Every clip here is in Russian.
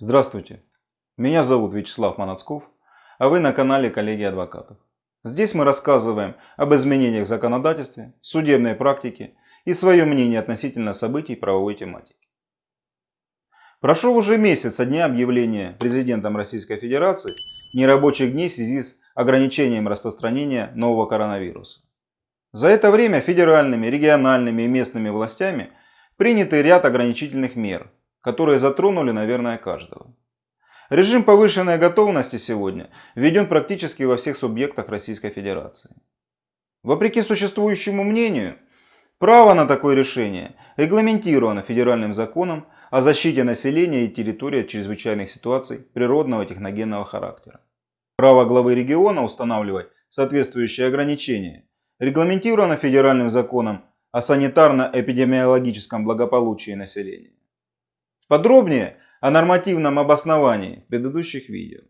Здравствуйте, меня зовут Вячеслав Манацков, а вы на канале Коллеги Адвокатов. Здесь мы рассказываем об изменениях в законодательстве, судебной практике и свое мнение относительно событий правовой тематики. Прошел уже месяц со дня объявления президентом Российской Федерации нерабочих дней в связи с ограничением распространения нового коронавируса. За это время федеральными, региональными и местными властями приняты ряд ограничительных мер – которые затронули, наверное, каждого. Режим повышенной готовности сегодня введен практически во всех субъектах Российской Федерации. Вопреки существующему мнению, право на такое решение регламентировано федеральным законом о защите населения и территории от чрезвычайных ситуаций природного техногенного характера. Право главы региона устанавливать соответствующие ограничения регламентировано федеральным законом о санитарно-эпидемиологическом благополучии населения. Подробнее о нормативном обосновании в предыдущих видео.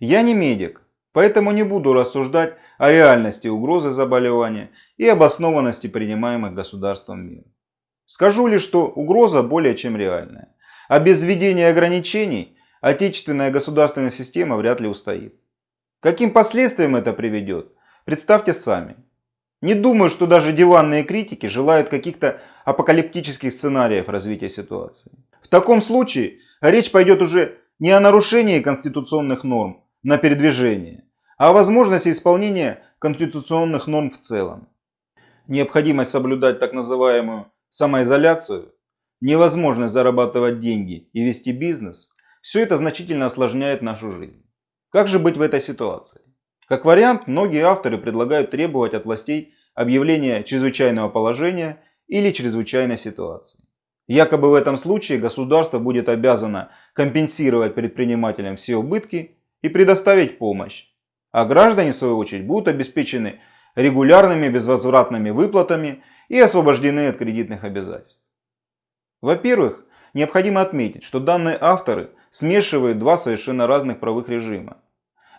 Я не медик, поэтому не буду рассуждать о реальности угрозы заболевания и обоснованности принимаемых государством мер. Скажу лишь, что угроза более чем реальная. А без введения ограничений отечественная государственная система вряд ли устоит. Каким последствиям это приведет, представьте сами. Не думаю, что даже диванные критики желают каких-то апокалиптических сценариев развития ситуации. В таком случае речь пойдет уже не о нарушении конституционных норм на передвижение, а о возможности исполнения конституционных норм в целом. Необходимость соблюдать так называемую самоизоляцию, невозможность зарабатывать деньги и вести бизнес – все это значительно осложняет нашу жизнь. Как же быть в этой ситуации? Как вариант, многие авторы предлагают требовать от властей объявления чрезвычайного положения или чрезвычайной ситуации. Якобы в этом случае государство будет обязано компенсировать предпринимателям все убытки и предоставить помощь, а граждане в свою очередь будут обеспечены регулярными безвозвратными выплатами и освобождены от кредитных обязательств. Во-первых, необходимо отметить, что данные авторы смешивают два совершенно разных правовых режима.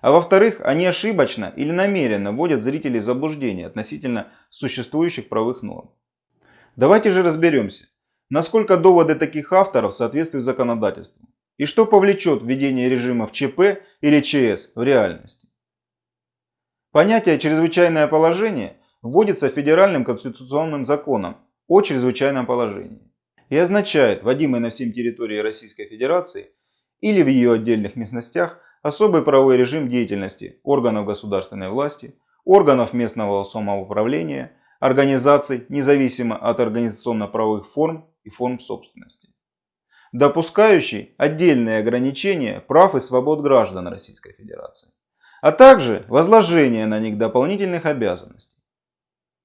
А во-вторых, они ошибочно или намеренно вводят зрителей в заблуждение относительно существующих правовых норм. Давайте же разберемся, насколько доводы таких авторов соответствуют законодательству и что повлечет введение режимов ЧП или ЧС в реальности. Понятие «чрезвычайное положение» вводится федеральным конституционным законом о чрезвычайном положении и означает вводимый на всем территории Российской Федерации или в ее отдельных местностях особый правовой режим деятельности органов государственной власти, органов местного самоуправления – организаций, независимо от организационно-правовых форм и форм собственности, допускающий отдельные ограничения прав и свобод граждан Российской Федерации, а также возложение на них дополнительных обязанностей.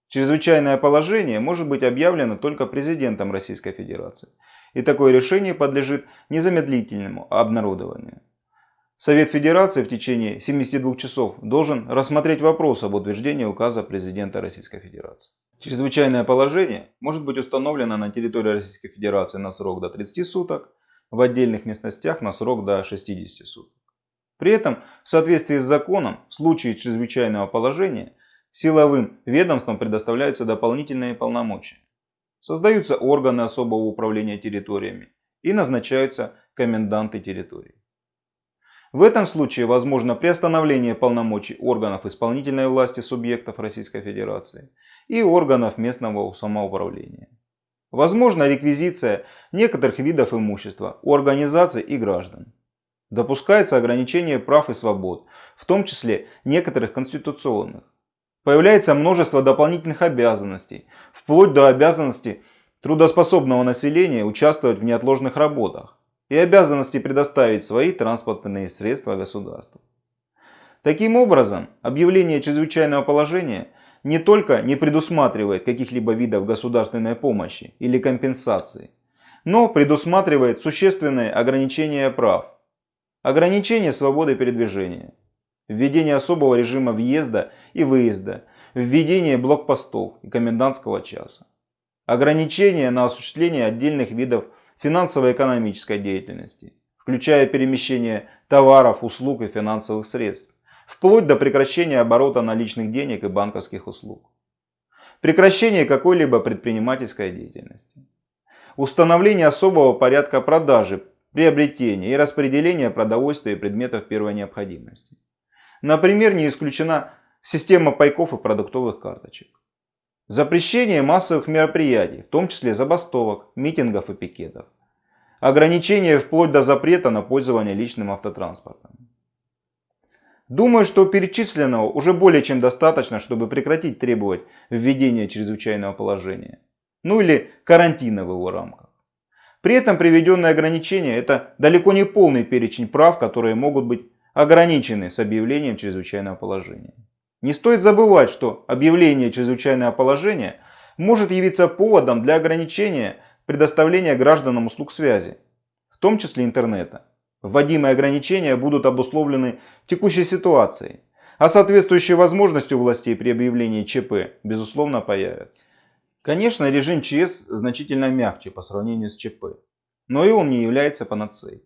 Чрезвычайное положение может быть объявлено только президентом Российской Федерации, и такое решение подлежит незамедлительному обнародованию. Совет Федерации в течение 72 часов должен рассмотреть вопрос об утверждении указа президента Российской Федерации. Чрезвычайное положение может быть установлено на территории Российской Федерации на срок до 30 суток, в отдельных местностях на срок до 60 суток. При этом, в соответствии с законом, в случае чрезвычайного положения, силовым ведомствам предоставляются дополнительные полномочия. Создаются органы особого управления территориями и назначаются коменданты территории. В этом случае возможно приостановление полномочий органов исполнительной власти субъектов Российской Федерации и органов местного самоуправления. Возможно реквизиция некоторых видов имущества у организаций и граждан. Допускается ограничение прав и свобод, в том числе некоторых конституционных. Появляется множество дополнительных обязанностей, вплоть до обязанности трудоспособного населения участвовать в неотложных работах и обязанности предоставить свои транспортные средства государству. Таким образом, объявление чрезвычайного положения не только не предусматривает каких-либо видов государственной помощи или компенсации, но предусматривает существенные ограничения прав, ограничение свободы передвижения, введение особого режима въезда и выезда, введение блокпостов и комендантского часа, ограничение на осуществление отдельных видов финансово-экономической деятельности, включая перемещение товаров, услуг и финансовых средств, вплоть до прекращения оборота наличных денег и банковских услуг. Прекращение какой-либо предпринимательской деятельности. Установление особого порядка продажи приобретения и распределения продовольствия и предметов первой необходимости. Например, не исключена система пайков и продуктовых карточек. Запрещение массовых мероприятий, в том числе забастовок, митингов и пикетов. Ограничение вплоть до запрета на пользование личным автотранспортом. Думаю, что перечисленного уже более чем достаточно, чтобы прекратить требовать введения чрезвычайного положения. Ну или карантина в его рамках. При этом приведенные ограничения – это далеко не полный перечень прав, которые могут быть ограничены с объявлением чрезвычайного положения. Не стоит забывать, что объявление чрезвычайного положения может явиться поводом для ограничения предоставления гражданам услуг связи, в том числе интернета. Вводимые ограничения будут обусловлены текущей ситуацией, а соответствующие возможностью властей при объявлении ЧП, безусловно, появятся. Конечно, режим ЧС значительно мягче по сравнению с ЧП, но и он не является панацеей.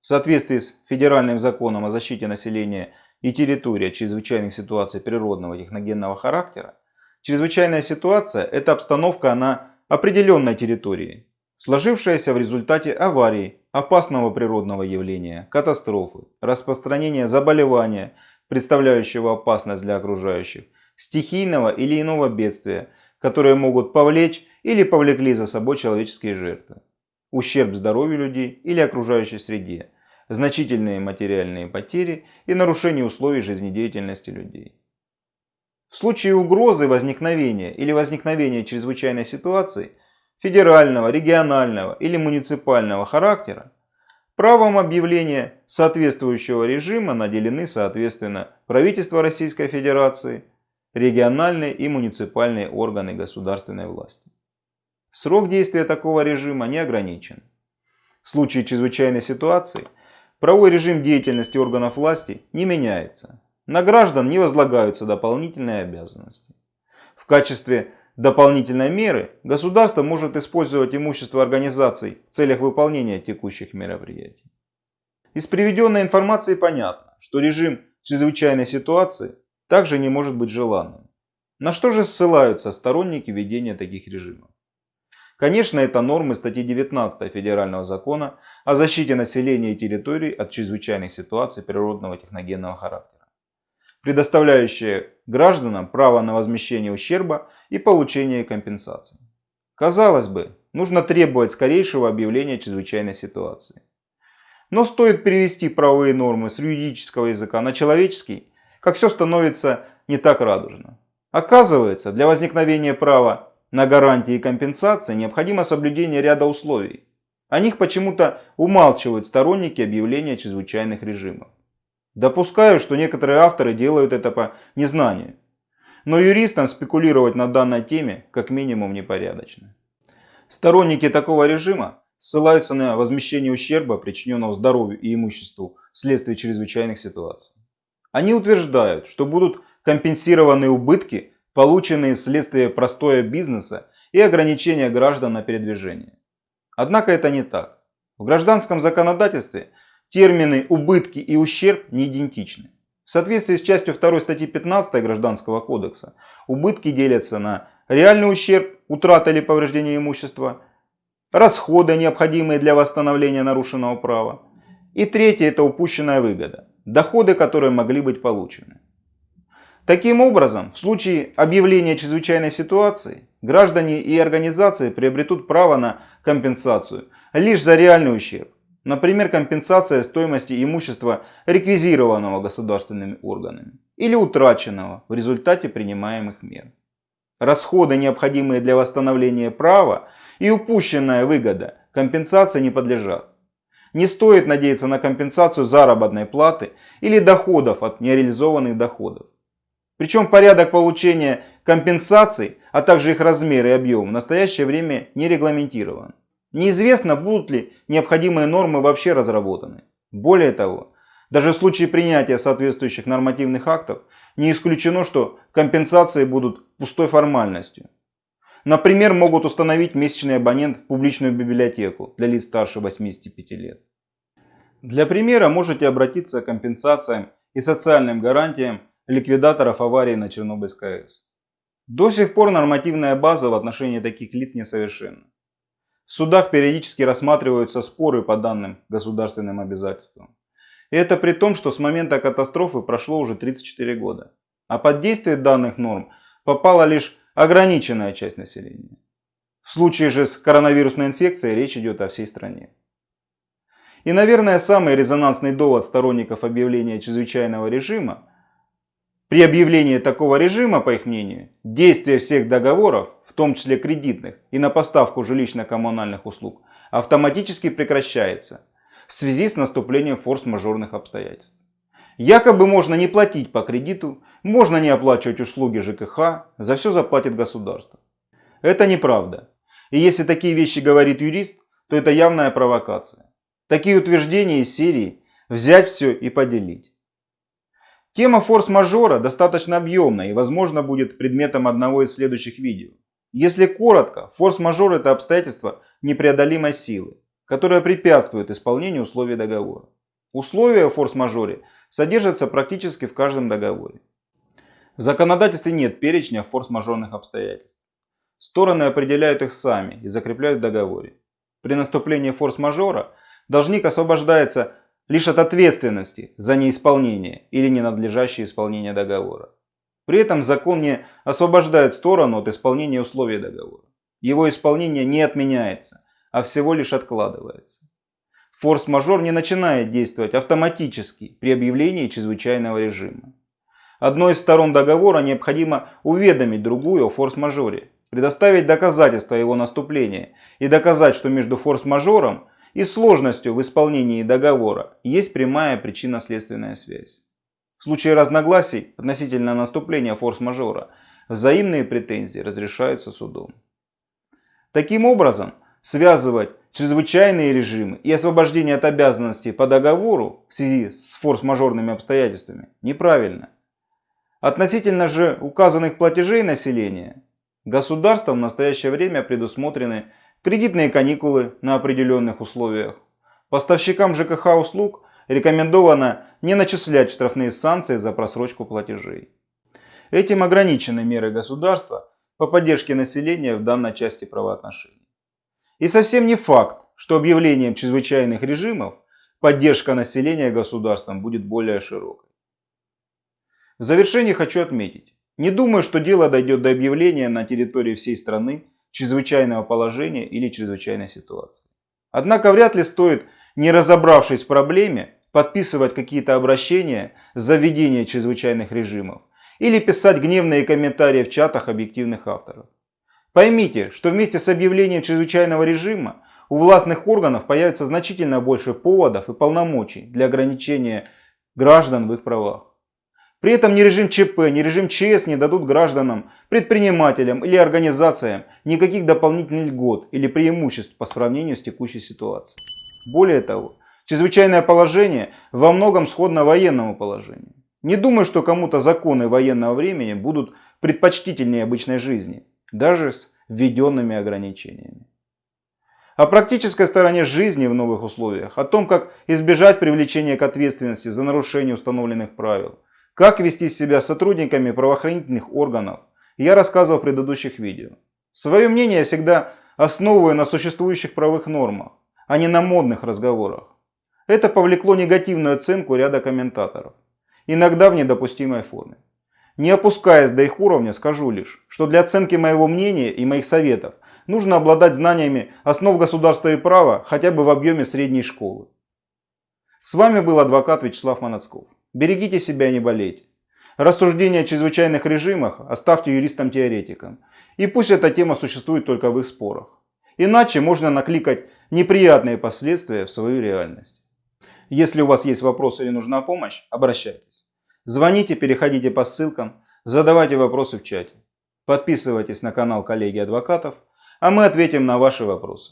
В соответствии с федеральным законом о защите населения и территории от чрезвычайных ситуаций природного техногенного характера, чрезвычайная ситуация – это обстановка на определенной территории, сложившаяся в результате аварии, опасного природного явления, катастрофы, распространения заболевания, представляющего опасность для окружающих, стихийного или иного бедствия, которые могут повлечь или повлекли за собой человеческие жертвы, ущерб здоровью людей или окружающей среде, значительные материальные потери и нарушение условий жизнедеятельности людей. В случае угрозы возникновения или возникновения чрезвычайной ситуации федерального, регионального или муниципального характера, правом объявления соответствующего режима наделены соответственно правительство Российской Федерации, региональные и муниципальные органы государственной власти. Срок действия такого режима не ограничен. В случае чрезвычайной ситуации – Правовой режим деятельности органов власти не меняется. На граждан не возлагаются дополнительные обязанности. В качестве дополнительной меры государство может использовать имущество организаций в целях выполнения текущих мероприятий. Из приведенной информации понятно, что режим чрезвычайной ситуации также не может быть желанным. На что же ссылаются сторонники ведения таких режимов? Конечно, это нормы статьи 19 Федерального закона о защите населения и территорий от чрезвычайных ситуаций природного техногенного характера, предоставляющие гражданам право на возмещение ущерба и получение компенсации. Казалось бы, нужно требовать скорейшего объявления чрезвычайной ситуации. Но стоит перевести правовые нормы с юридического языка на человеческий, как все становится не так радужно. Оказывается, для возникновения права на гарантии компенсации необходимо соблюдение ряда условий. О них почему-то умалчивают сторонники объявления чрезвычайных режимов. Допускаю, что некоторые авторы делают это по незнанию. Но юристам спекулировать на данной теме как минимум непорядочно. Сторонники такого режима ссылаются на возмещение ущерба, причиненного здоровью и имуществу вследствие чрезвычайных ситуаций. Они утверждают, что будут компенсированы убытки, полученные вследствие простоя бизнеса и ограничения граждан на передвижение. Однако это не так. В гражданском законодательстве термины «убытки» и «ущерб» не идентичны. В соответствии с частью 2 статьи 15 Гражданского кодекса убытки делятся на реальный ущерб, утрата или повреждение имущества, расходы, необходимые для восстановления нарушенного права, и третье – это упущенная выгода, доходы, которые могли быть получены. Таким образом, в случае объявления чрезвычайной ситуации, граждане и организации приобретут право на компенсацию лишь за реальный ущерб. Например, компенсация стоимости имущества, реквизированного государственными органами или утраченного в результате принимаемых мер. Расходы, необходимые для восстановления права и упущенная выгода компенсации не подлежат. Не стоит надеяться на компенсацию заработной платы или доходов от нереализованных доходов. Причем порядок получения компенсаций, а также их размер и объем в настоящее время не регламентирован. Неизвестно, будут ли необходимые нормы вообще разработаны. Более того, даже в случае принятия соответствующих нормативных актов не исключено, что компенсации будут пустой формальностью. Например, могут установить месячный абонент в публичную библиотеку для лиц старше 85 лет. Для примера можете обратиться к компенсациям и социальным гарантиям ликвидаторов аварии на Чернобыльской АЭС. До сих пор нормативная база в отношении таких лиц несовершенна. В судах периодически рассматриваются споры по данным государственным обязательствам. И это при том, что с момента катастрофы прошло уже 34 года. А под действие данных норм попала лишь ограниченная часть населения. В случае же с коронавирусной инфекцией речь идет о всей стране. И, наверное, самый резонансный довод сторонников объявления чрезвычайного режима при объявлении такого режима, по их мнению, действие всех договоров, в том числе кредитных и на поставку жилищно-коммунальных услуг, автоматически прекращается в связи с наступлением форс-мажорных обстоятельств. Якобы можно не платить по кредиту, можно не оплачивать услуги ЖКХ, за все заплатит государство. Это неправда. И если такие вещи говорит юрист, то это явная провокация. Такие утверждения из серии «взять все и поделить». Тема форс-мажора достаточно объемная и возможно будет предметом одного из следующих видео. Если коротко, форс-мажор это обстоятельство непреодолимой силы, которое препятствует исполнению условий договора. Условия о форс-мажоре содержатся практически в каждом договоре. В законодательстве нет перечня форс-мажорных обстоятельств. Стороны определяют их сами и закрепляют в договоре. При наступлении форс-мажора должник освобождается лишь от ответственности за неисполнение или ненадлежащее исполнение договора. При этом закон не освобождает сторону от исполнения условий договора. Его исполнение не отменяется, а всего лишь откладывается. Форс-мажор не начинает действовать автоматически при объявлении чрезвычайного режима. Одной из сторон договора необходимо уведомить другую о форс-мажоре, предоставить доказательства его наступления и доказать, что между форс-мажором и сложностью в исполнении договора есть прямая причинно-следственная связь. В случае разногласий относительно наступления форс-мажора взаимные претензии разрешаются судом. Таким образом, связывать чрезвычайные режимы и освобождение от обязанностей по договору в связи с форс-мажорными обстоятельствами неправильно. Относительно же указанных платежей населения, государством в настоящее время предусмотрены кредитные каникулы на определенных условиях. Поставщикам ЖКХ услуг рекомендовано не начислять штрафные санкции за просрочку платежей. Этим ограничены меры государства по поддержке населения в данной части правоотношений. И совсем не факт, что объявлением чрезвычайных режимов поддержка населения государством будет более широкой. В завершение хочу отметить, не думаю, что дело дойдет до объявления на территории всей страны чрезвычайного положения или чрезвычайной ситуации. Однако вряд ли стоит, не разобравшись в проблеме, подписывать какие-то обращения за введение чрезвычайных режимов или писать гневные комментарии в чатах объективных авторов. Поймите, что вместе с объявлением чрезвычайного режима у властных органов появится значительно больше поводов и полномочий для ограничения граждан в их правах. При этом ни режим ЧП, ни режим ЧС не дадут гражданам, предпринимателям или организациям никаких дополнительных льгот или преимуществ по сравнению с текущей ситуацией. Более того, чрезвычайное положение во многом сходно военному положению. Не думаю, что кому-то законы военного времени будут предпочтительнее обычной жизни, даже с введенными ограничениями. О практической стороне жизни в новых условиях, о том, как избежать привлечения к ответственности за нарушение установленных правил – как вести себя с сотрудниками правоохранительных органов я рассказывал в предыдущих видео. Свое мнение я всегда основываю на существующих правовых нормах, а не на модных разговорах. Это повлекло негативную оценку ряда комментаторов, иногда в недопустимой форме. Не опускаясь до их уровня, скажу лишь, что для оценки моего мнения и моих советов нужно обладать знаниями основ государства и права хотя бы в объеме средней школы. С вами был адвокат Вячеслав Манацков. Берегите себя не болейте. Рассуждения о чрезвычайных режимах оставьте юристам-теоретикам. И пусть эта тема существует только в их спорах. Иначе можно накликать неприятные последствия в свою реальность. Если у вас есть вопросы или нужна помощь, обращайтесь. Звоните, переходите по ссылкам, задавайте вопросы в чате. Подписывайтесь на канал коллеги адвокатов, а мы ответим на ваши вопросы.